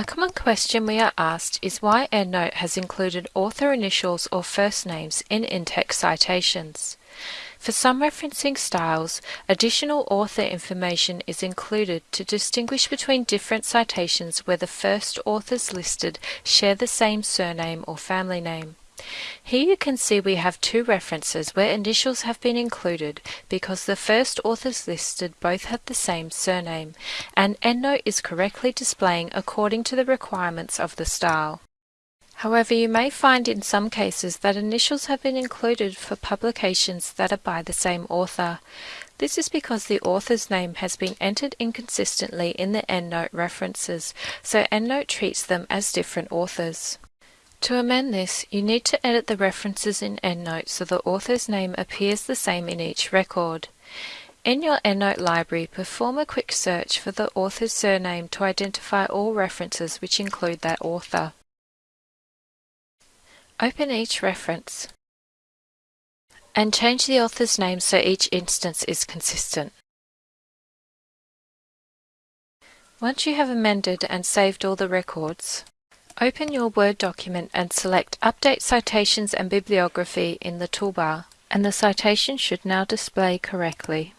A common question we are asked is why EndNote has included author initials or first names in in-text citations. For some referencing styles, additional author information is included to distinguish between different citations where the first authors listed share the same surname or family name. Here you can see we have two references where initials have been included because the first authors listed both have the same surname, and EndNote is correctly displaying according to the requirements of the style. However, you may find in some cases that initials have been included for publications that are by the same author. This is because the author's name has been entered inconsistently in the EndNote references, so EndNote treats them as different authors. To amend this, you need to edit the references in EndNote so the author's name appears the same in each record. In your EndNote library, perform a quick search for the author's surname to identify all references which include that author. Open each reference and change the author's name so each instance is consistent. Once you have amended and saved all the records, Open your Word document and select Update Citations and Bibliography in the toolbar, and the citation should now display correctly.